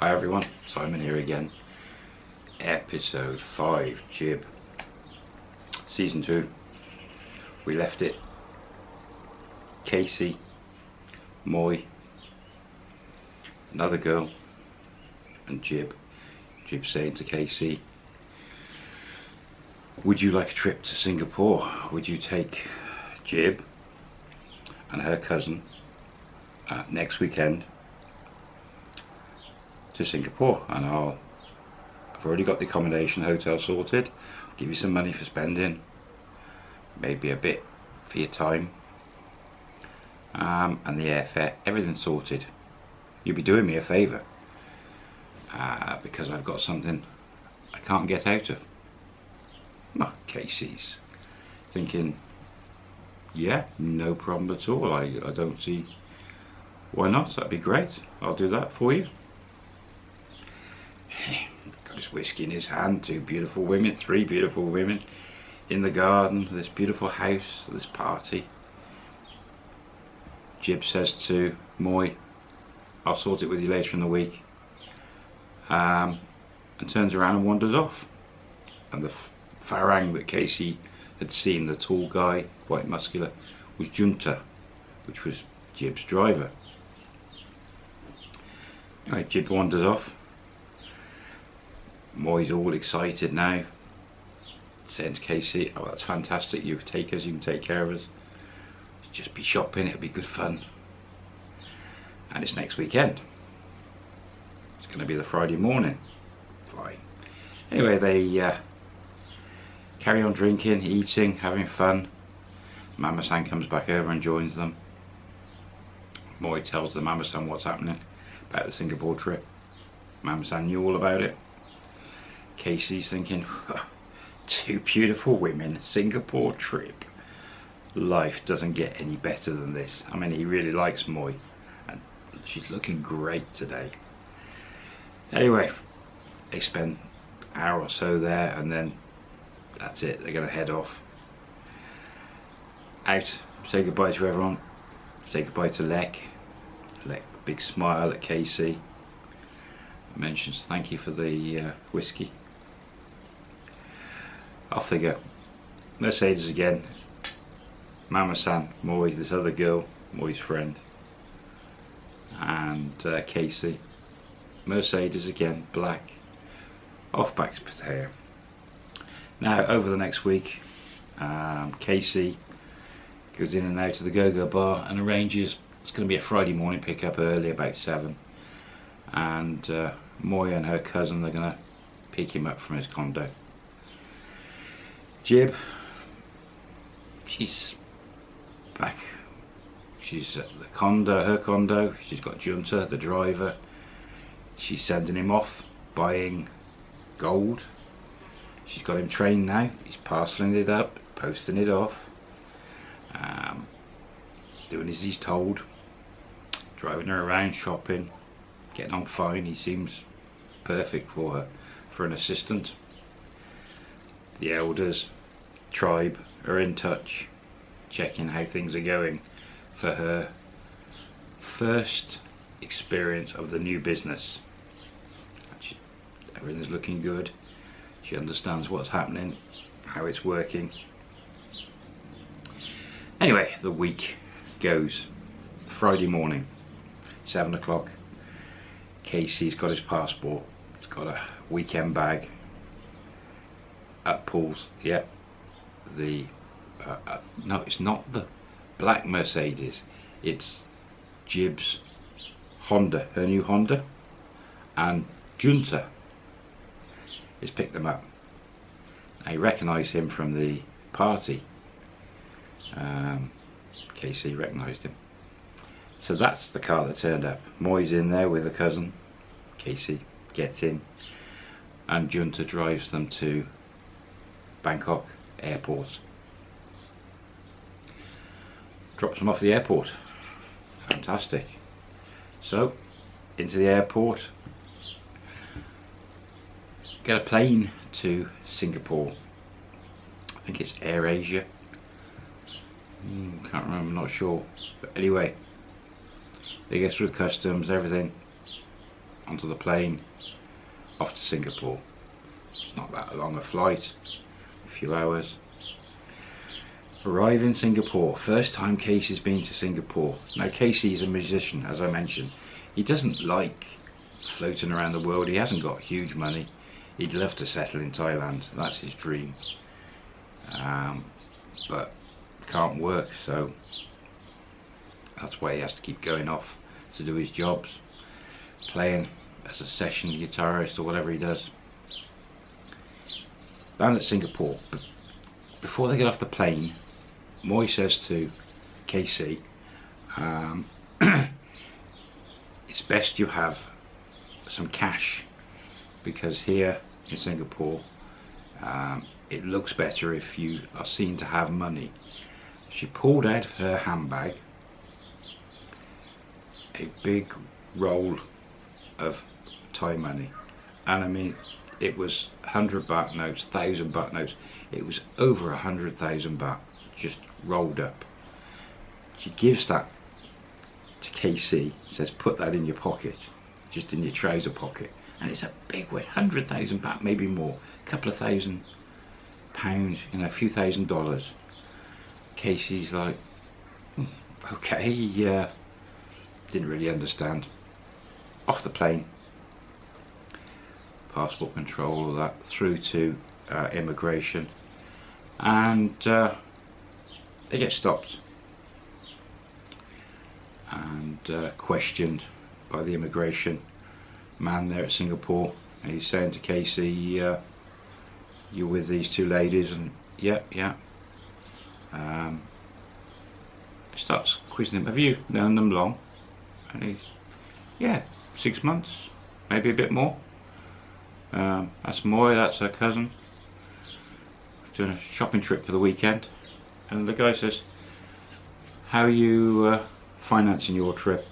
Hi everyone, Simon here again. Episode 5, Jib. Season 2. We left it. Casey, Moy, another girl, and Jib. Jib saying to Casey, would you like a trip to Singapore? Would you take Jib and her cousin uh, next weekend to Singapore and I'll I've already got the accommodation hotel sorted. I'll give you some money for spending. Maybe a bit for your time. Um, and the airfare everything sorted. You'll be doing me a favour uh, because I've got something I can't get out of. Well, Casey's thinking yeah no problem at all. I, I don't see why not. That'd be great. I'll do that for you whiskey in his hand, two beautiful women, three beautiful women in the garden, this beautiful house, this party. Jib says to Moy, I'll sort it with you later in the week. Um, and turns around and wanders off. And the farang that Casey had seen, the tall guy, quite muscular, was Junta, which was Jib's driver. Jib wanders off Moy's all excited now. Saying to Casey, oh that's fantastic, you take us, you can take care of us. Just be shopping, it'll be good fun. And it's next weekend. It's going to be the Friday morning. Fine. Anyway, they uh, carry on drinking, eating, having fun. Mama San comes back over and joins them. Moy tells the Mama San what's happening about the Singapore trip. Mama San knew all about it. Casey's thinking, two beautiful women, Singapore trip. Life doesn't get any better than this. I mean, he really likes Moy, and she's looking great today. Anyway, they spend an hour or so there, and then that's it. They're going to head off. Out, say goodbye to everyone. Say goodbye to Lek. Lek, big smile at Casey. Mentions thank you for the uh, whiskey off they go. Mercedes again. Mama San, Moy, this other girl, Moy's friend. And uh, Casey. Mercedes again, black. Off back to Pattaya. Now, over the next week, um, Casey goes in and out of the Go-Go bar and arranges, it's going to be a Friday morning pickup early, about 7. And uh, Moy and her cousin are going to pick him up from his condo. Jib, she's back. She's at the condo, her condo. She's got Junta, the driver. She's sending him off, buying gold. She's got him trained now. He's parceling it up, posting it off. Um, doing as he's told. Driving her around, shopping. Getting on fine. He seems perfect for her, for an assistant. The elders tribe are in touch checking how things are going for her first experience of the new business. She, everything's looking good. She understands what's happening how it's working. Anyway the week goes. Friday morning seven o'clock. Casey's got his passport. He's got a weekend bag. At Paul's yep the uh, uh, no it's not the black Mercedes. It's Jib's Honda her new Honda and Junta has picked them up. I recognise him from the party. Um, Casey recognised him. So that's the car that turned up. Moy's in there with a cousin. Casey gets in and Junta drives them to Bangkok airport. Drops them off the airport. Fantastic. So, into the airport. Get a plane to Singapore. I think it's Air Asia. Mm, can't remember, I'm not sure. But anyway, they get through customs, everything. onto the plane off to Singapore. It's not that long a flight, few hours. Arrive in Singapore. First time Casey's been to Singapore. Now Casey is a musician, as I mentioned. He doesn't like floating around the world. He hasn't got huge money. He'd love to settle in Thailand. That's his dream. Um, but can't work, so that's why he has to keep going off to do his jobs, playing as a session guitarist or whatever he does. Down at Singapore, before they get off the plane, Moy says to Casey, um, it's best you have some cash because here in Singapore um, it looks better if you are seen to have money. She pulled out of her handbag a big roll of Thai money and I mean it was 100 baht notes, 1000 baht notes, it was over a 100,000 baht just rolled up. She gives that to Casey, says put that in your pocket, just in your trouser pocket and it's a big weight, 100,000 baht, maybe more, a couple of thousand pounds, you know, a few thousand dollars. Casey's like, hmm, okay, yeah, didn't really understand. Off the plane, passport control, all that, through to uh, immigration, and uh, they get stopped and uh, questioned by the immigration man there at Singapore. And he's saying to Casey, uh, "You're with these two ladies," and yeah, yeah. Um, starts quizzing him. Have you known them long? And he's, yeah, six months, maybe a bit more. Um, that's Moy, that's her cousin. Doing a shopping trip for the weekend. And the guy says, how are you uh, financing your trip?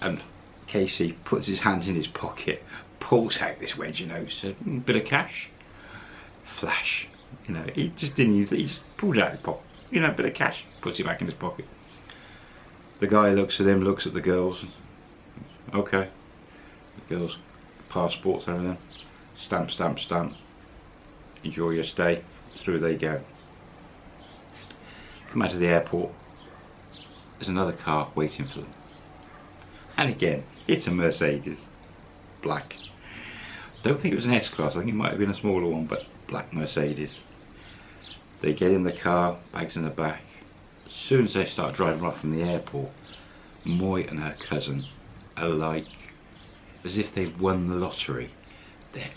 And Casey puts his hand in his pocket, pulls out this wedge of notes, mm, bit of cash. Flash. You know, he just didn't use it, he pulled out his pocket. You know, a bit of cash, puts it back in his pocket. The guy looks at him, looks at the girls. Okay. Girls' passports, everything. Stamp, stamp, stamp. Enjoy your stay. Through they go. Come out of the airport. There's another car waiting for them and again it's a Mercedes black don't think it was an S-Class I think it might have been a smaller one but black Mercedes they get in the car bags in the back as soon as they start driving off from the airport Moy and her cousin are like as if they've won the lottery they're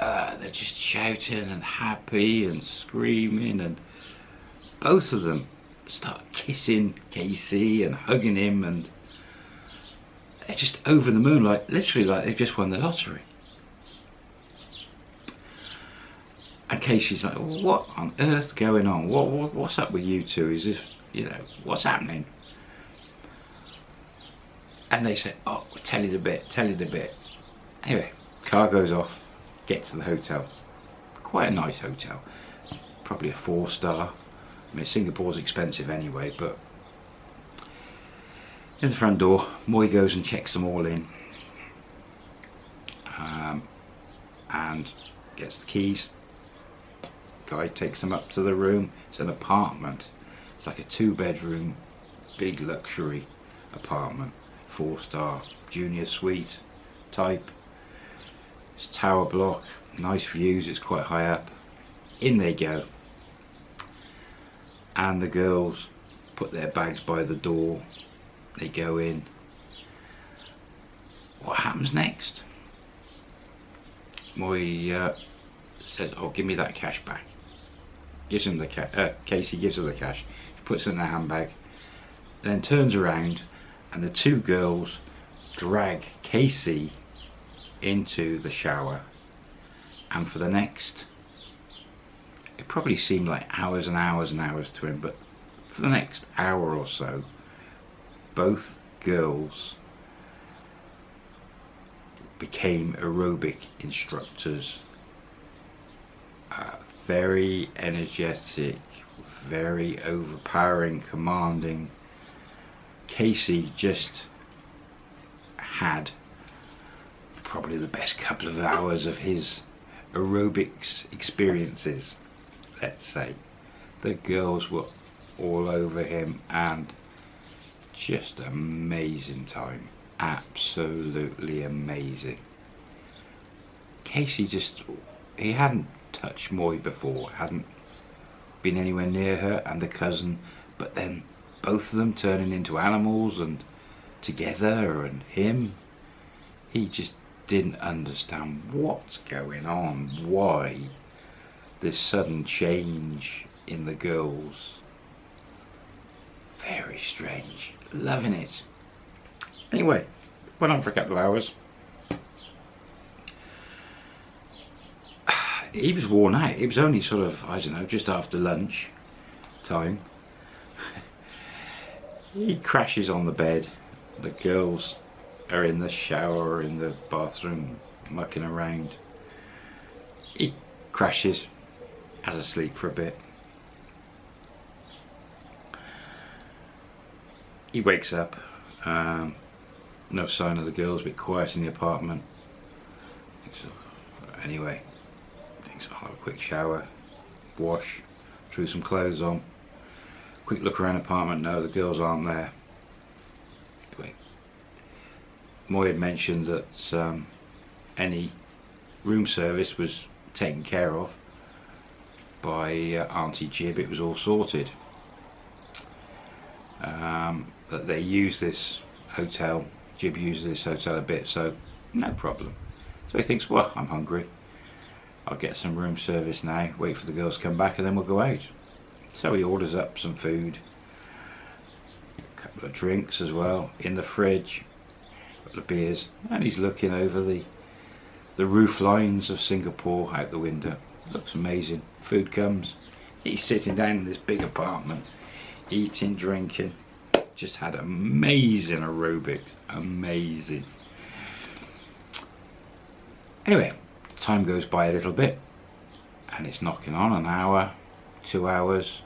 uh, they're just shouting and happy and screaming and both of them start kissing Casey and hugging him and they're just over the moon, like literally like they've just won the lottery. And Casey's like, what on earth going on? What, what what's up with you two? Is this, you know, what's happening? And they say, oh, tell it a bit, tell it a bit. Anyway, car goes off, get to the hotel. Quite a nice hotel. Probably a four star. I mean, Singapore's expensive anyway, but in the front door Moy goes and checks them all in um, and gets the keys guy takes them up to the room it's an apartment it's like a two bedroom big luxury apartment four star junior suite type. It's tower block nice views it's quite high up. In they go. And the girls put their bags by the door. They go in. What happens next? Moy uh, says oh give me that cash back. Gives him the cash uh, Casey gives her the cash. Puts it in the handbag then turns around and the two girls drag Casey into the shower. And for the next it probably seemed like hours and hours and hours to him but for the next hour or so both girls became aerobic instructors. Uh, very energetic very overpowering commanding Casey just had probably the best couple of hours of his aerobics experiences, let's say. The girls were all over him and just amazing time. Absolutely amazing. Casey just, he hadn't touched Moy before, hadn't been anywhere near her and the cousin, but then both of them turning into animals and together and him, he just didn't understand what's going on, why this sudden change in the girls. Very strange, loving it. Anyway, went on for a couple of hours. He was worn out. It was only sort of, I don't know, just after lunch time. he crashes on the bed. The girls are in the shower, in the bathroom, mucking around. He crashes, has a sleep for a bit. He wakes up, um, no sign of the girls, bit quiet in the apartment. So, anyway, thinks I'll have a quick shower, wash, threw some clothes on. Quick look around apartment, no, the girls aren't there. Anyway, Moy had mentioned that um, any room service was taken care of by uh, Auntie Jib, it was all sorted. Um, that they use this hotel, Jib uses this hotel a bit, so no problem. So he thinks, well, I'm hungry. I'll get some room service now, wait for the girls to come back and then we'll go out. So he orders up some food, a couple of drinks as well, in the fridge, a couple of beers, and he's looking over the the roof lines of Singapore out the window. Looks amazing. Food comes. He's sitting down in this big apartment, eating, drinking. Just had amazing aerobics. Amazing. Anyway, time goes by a little bit and it's knocking on an hour, two hours,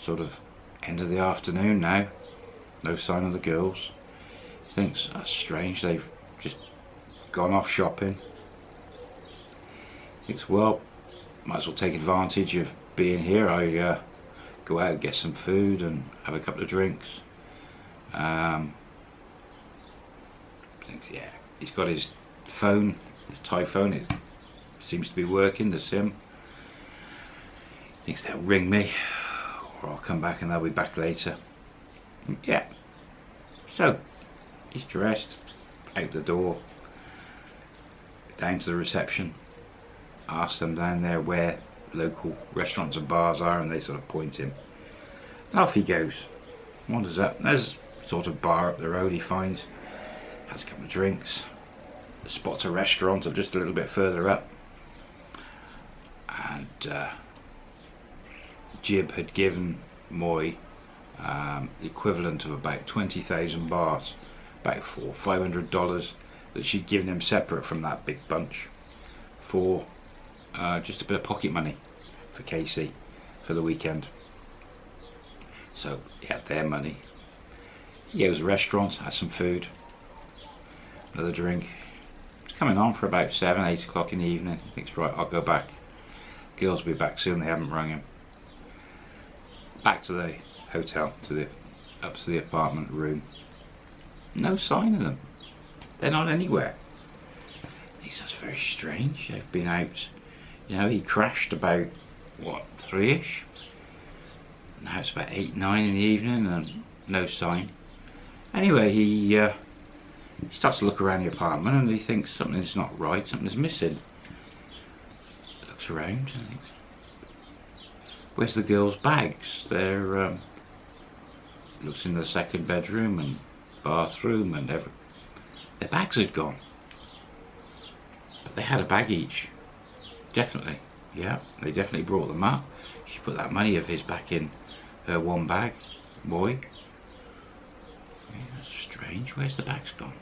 sort of end of the afternoon now. No sign of the girls. Thinks that's strange, they've just gone off shopping. Thinks, well, might as well take advantage of being here. I uh, go out, and get some food and have a couple of drinks. Um, thinks, yeah, he's got his phone, his Thai phone, it seems to be working, the SIM. Thinks they'll ring me or I'll come back and they'll be back later. Yeah. So, he's dressed, out the door, down to the reception, ask them down there where local restaurants and bars are and they sort of point him. And off he goes. Wanders up. There's sort of bar up the road he finds. Has a couple of drinks. Spots a restaurant just a little bit further up. And uh, Jib had given Moy um, the equivalent of about 20,000 baht, about four, $500 that she'd given him separate from that big bunch for uh, just a bit of pocket money for Casey for the weekend. So he had their money. He goes to restaurants, has some food, another drink. It's coming on for about 7, 8 o'clock in the evening. He thinks, right, I'll go back. Girls will be back soon, they haven't rung him back to the hotel, to the up to the apartment room. No sign of them. They're not anywhere. He says, very strange. They've been out. You know, he crashed about, what, three-ish? Now it's about eight, nine in the evening and no sign. Anyway, he, uh, starts to look around the apartment and he thinks something's not right, something's missing. Looks around and thinks, where's the girls' bags? They're, um, looks in the second bedroom and bathroom and every, their bags had gone. But they had a bag each. Definitely. Yeah, they definitely brought them up. She put that money of his back in her one bag. Moy. Yeah, that's strange. Where's the bags gone?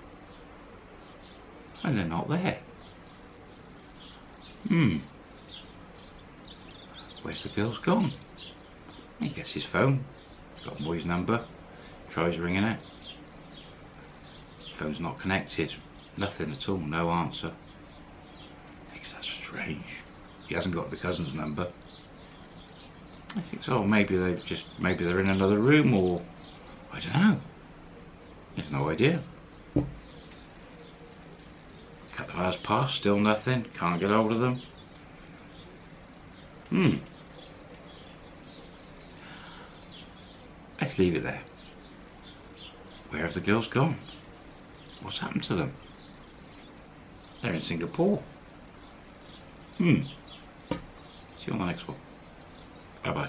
And they're not there. Hmm. Where's the girl's gone? He gets his phone. He's got Moy's number. Tries ringing it. phone's not connected. Nothing at all, no answer. Thinks that's strange. He hasn't got the cousin's number. I think so. Maybe they've just maybe they're in another room or I don't know. There's no idea. A Couple of hours pass, still nothing. Can't get hold of them. Hmm. Let's leave it there. Where have the girls gone? What's happened to them? They're in Singapore. Hmm. See you on the next one. Bye bye.